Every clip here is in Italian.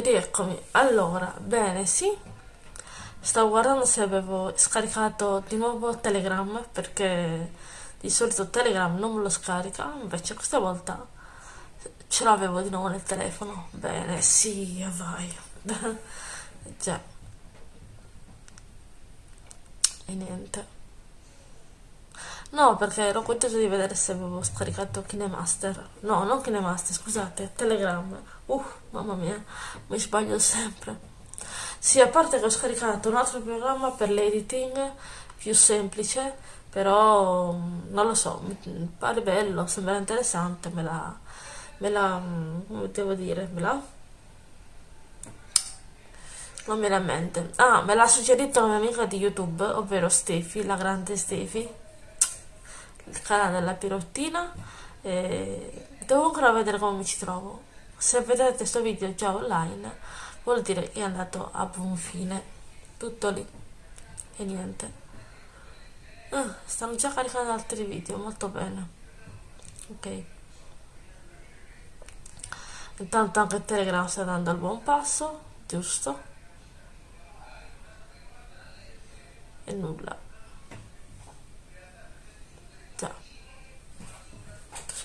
rieccomi. Allora, bene, sì. Stavo guardando se avevo scaricato di nuovo Telegram perché di solito Telegram non me lo scarica, invece questa volta ce l'avevo di nuovo nel telefono. Bene, sì, vai. Già. E niente. No, perché ero contento di vedere se avevo scaricato KineMaster. No, non KineMaster, scusate, Telegram. Uh, mamma mia, mi sbaglio sempre. Sì, a parte che ho scaricato un altro programma per l'editing più semplice, però mm, non lo so, mi pare bello, sembra interessante, me la, me la, mm, come devo dire, me la, non mi viene a mente. Ah, me l'ha suggerito una mia amica di YouTube, ovvero Stefi, la grande Stefi canale della pirottina e devo ancora vedere come mi ci trovo. Se vedete questo video già online vuol dire che è andato a buon fine. Tutto lì. E niente. Ah, stanno già caricando altri video molto bene. Ok. Intanto anche telegram sta andando al buon passo giusto? E nulla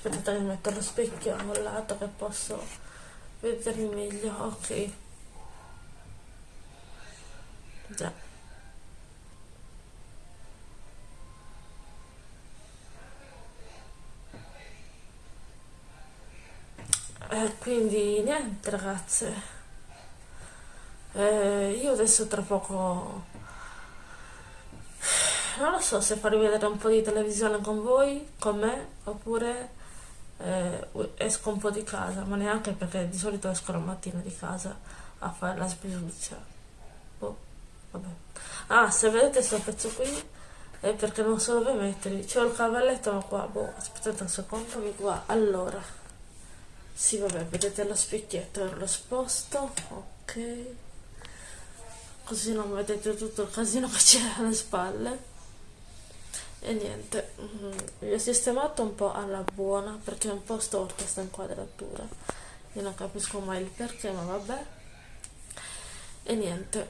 aspettate che metto lo specchio a lato che posso vedermi meglio ok. Già. Eh, quindi niente ragazze. Eh, io adesso tra poco non lo so se farvi vedere un po' di televisione con voi, con me, oppure eh, esco un po' di casa, ma neanche perché di solito esco la mattina di casa a fare la spesuzia. Boh, vabbè. Ah, se vedete questo pezzo qui è perché non so dove metterli. C'ho il cavalletto ma qua, boh, aspettate un secondo, mi qua. Allora, sì vabbè, vedete lo specchietto, lo sposto, ok. Così non vedete tutto il casino che c'è alle spalle e niente vi ho sistemato un po' alla buona perché è un po' storta questa inquadratura. Io non capisco mai il perché ma vabbè. E niente.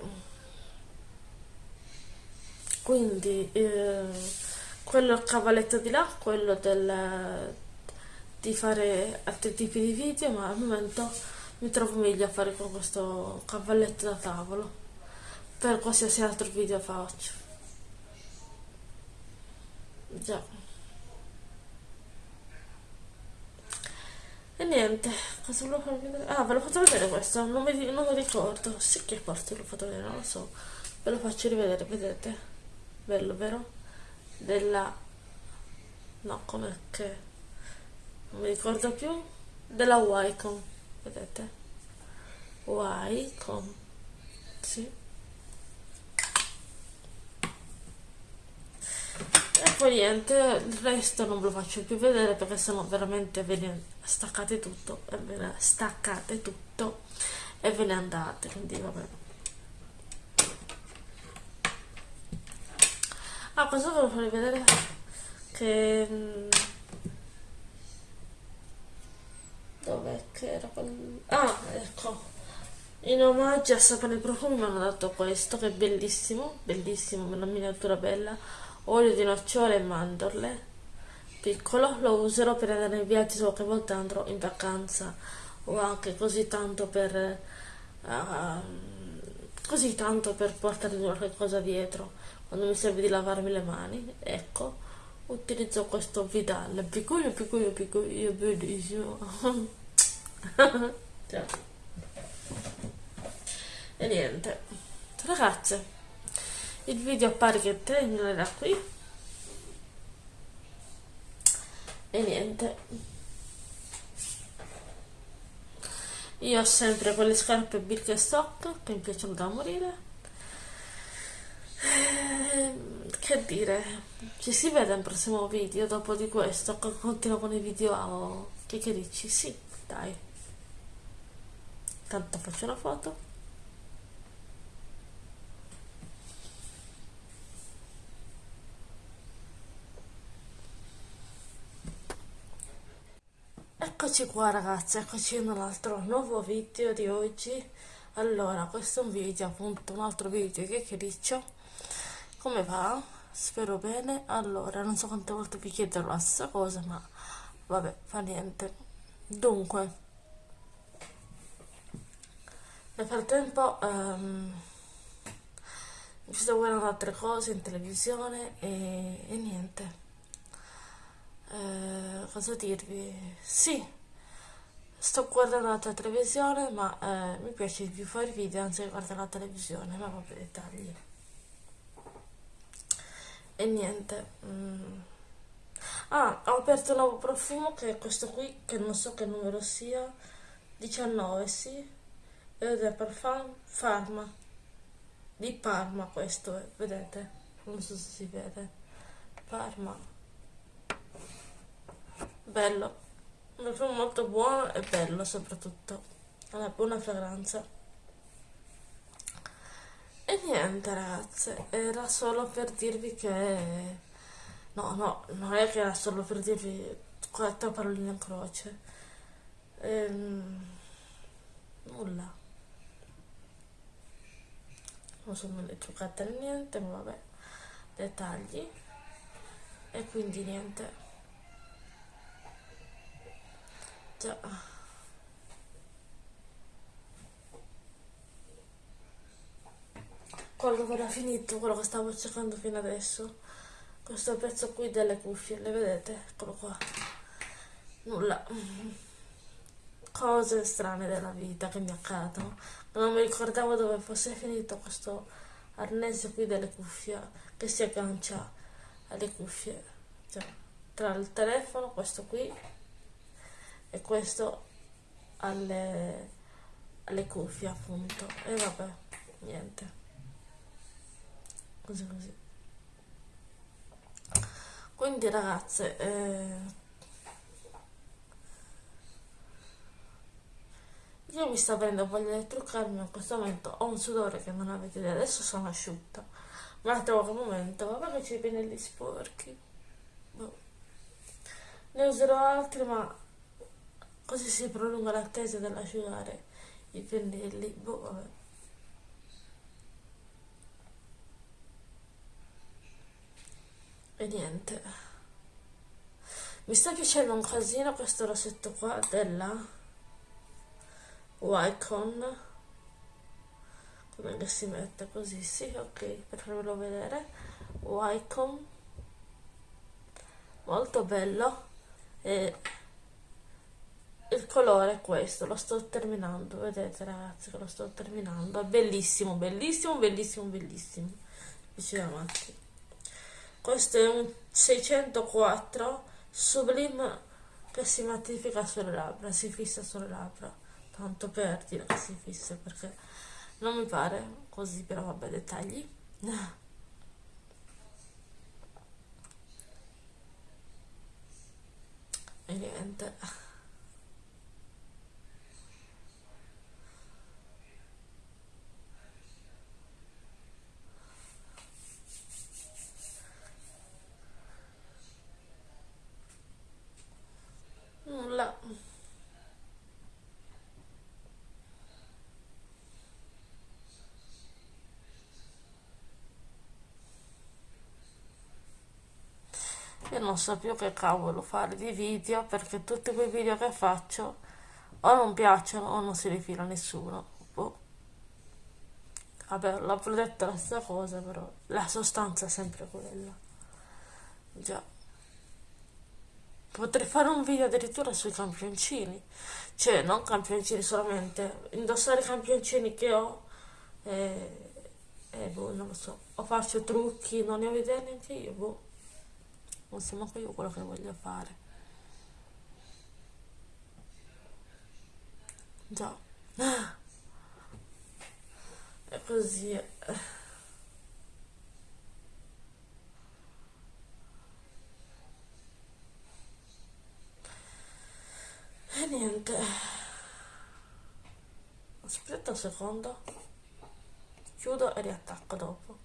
Quindi eh, quello cavalletto di là quello del, di fare altri tipi di video ma al momento mi trovo meglio a fare con questo cavalletto da tavolo. Per qualsiasi altro video faccio già. E niente cosa volevo farvi vedere? Ah ve l'ho fatto vedere questo non mi, non mi ricordo. Sì che parte l'ho fatto vedere non lo so. Ve lo faccio rivedere vedete? Bello vero? Della no come che? Non mi ricordo più. Della Wycom vedete? Wycom sì poi niente il resto non ve lo faccio più vedere perché sennò veramente ve ne staccate tutto e ve ne staccate tutto e ve ne andate quindi vabbè. Ah cosa volevo farvi vedere che mm, dov'è che era quel... ah ecco. In omaggio a Sapone Profumi mi hanno dato questo che è bellissimo bellissimo una miniatura bella olio di nocciole e mandorle. Piccolo lo userò per andare in viaggio qualche volta andrò in vacanza o anche così tanto per uh, così tanto per portare qualche cosa dietro. Quando mi serve di lavarmi le mani ecco utilizzo questo Vidal. Piccolo piccolo piccolo bellissimo e niente. Ragazze il video pare che terminerà qui. E niente. Io ho sempre quelle scarpe Birkenstock che mi piacciono da morire. Ehm, che dire ci si vede nel prossimo video dopo di questo? Continuo con i video che, che dici? Sì dai. Tanto faccio una foto Eccoci qua ragazzi, eccoci altro nuovo video di oggi. Allora questo è un video appunto un altro video che chiacchiericcio come va? spero bene. Allora non so quante volte vi chiederò la stessa cosa ma vabbè fa niente. Dunque nel frattempo um, mi sto guardando altre cose in televisione e, e niente. Eh, cosa dirvi? Sì sto guardando la televisione ma eh, mi piace di più fare video anziché guardare la televisione ma vabbè dettagli. E niente mm. ah ho aperto un nuovo profumo che è questo qui che non so che numero sia. 19 sì. Ed è Parfum Pharma. Di Parma questo è, vedete? Non so se si vede. Parma. Bello un profumo molto buono e bello soprattutto. Ha una buona fragranza. E niente ragazze era solo per dirvi che no no non è che era solo per dirvi quattro paroline in croce. Ehm, nulla. Non sono le truccate niente ma vabbè. Dettagli. E quindi niente Quello che era finito, quello che stavo cercando fino adesso. Questo pezzo qui delle cuffie, le vedete? Eccolo qua. Nulla. Cose strane della vita che mi accadono. Non mi ricordavo dove fosse finito questo arnese qui delle cuffie che si aggancia alle cuffie. Cioè, tra il telefono, questo qui e questo alle, alle cuffie appunto. E vabbè niente. Così così. Quindi ragazze eh, io mi sto avendo voglia di truccarmi in questo momento ho un sudore che non avete idea. Adesso sono asciutta. Ma trovo che momento vabbè che c'è i pennelli sporchi. Boh. ne userò altri ma Così si prolunga l'attesa dell'asciugare i pennelli. Boh, vabbè. E niente. Mi sta piacendo un casino questo rossetto qua della Wycon. Come che si mette così? Sì, ok, per farvelo vedere. Wycon. Molto bello. E il colore è questo, lo sto terminando, vedete ragazzi che lo sto terminando, è bellissimo, bellissimo, bellissimo, bellissimo, vicino avanti. Questo è un 604 Sublime che si mattifica sulle labbra, si fissa sulle labbra, tanto per dire che si fissa perché non mi pare così, però vabbè dettagli. E niente. nulla io non so più che cavolo fare di video perché tutti quei video che faccio o non piacciono o non si rifila nessuno. Boh. vabbè l'ho detto la stessa cosa però la sostanza è sempre quella. Già. Potrei fare un video addirittura sui campioncini, cioè non campioncini solamente, indossare i campioncini che ho e, e boh, non lo so, o faccio trucchi, non ne ho idea neanche io, boh, non so manco io quello che voglio fare. Già, è così. E niente. Aspetta un secondo. Chiudo e riattacco dopo.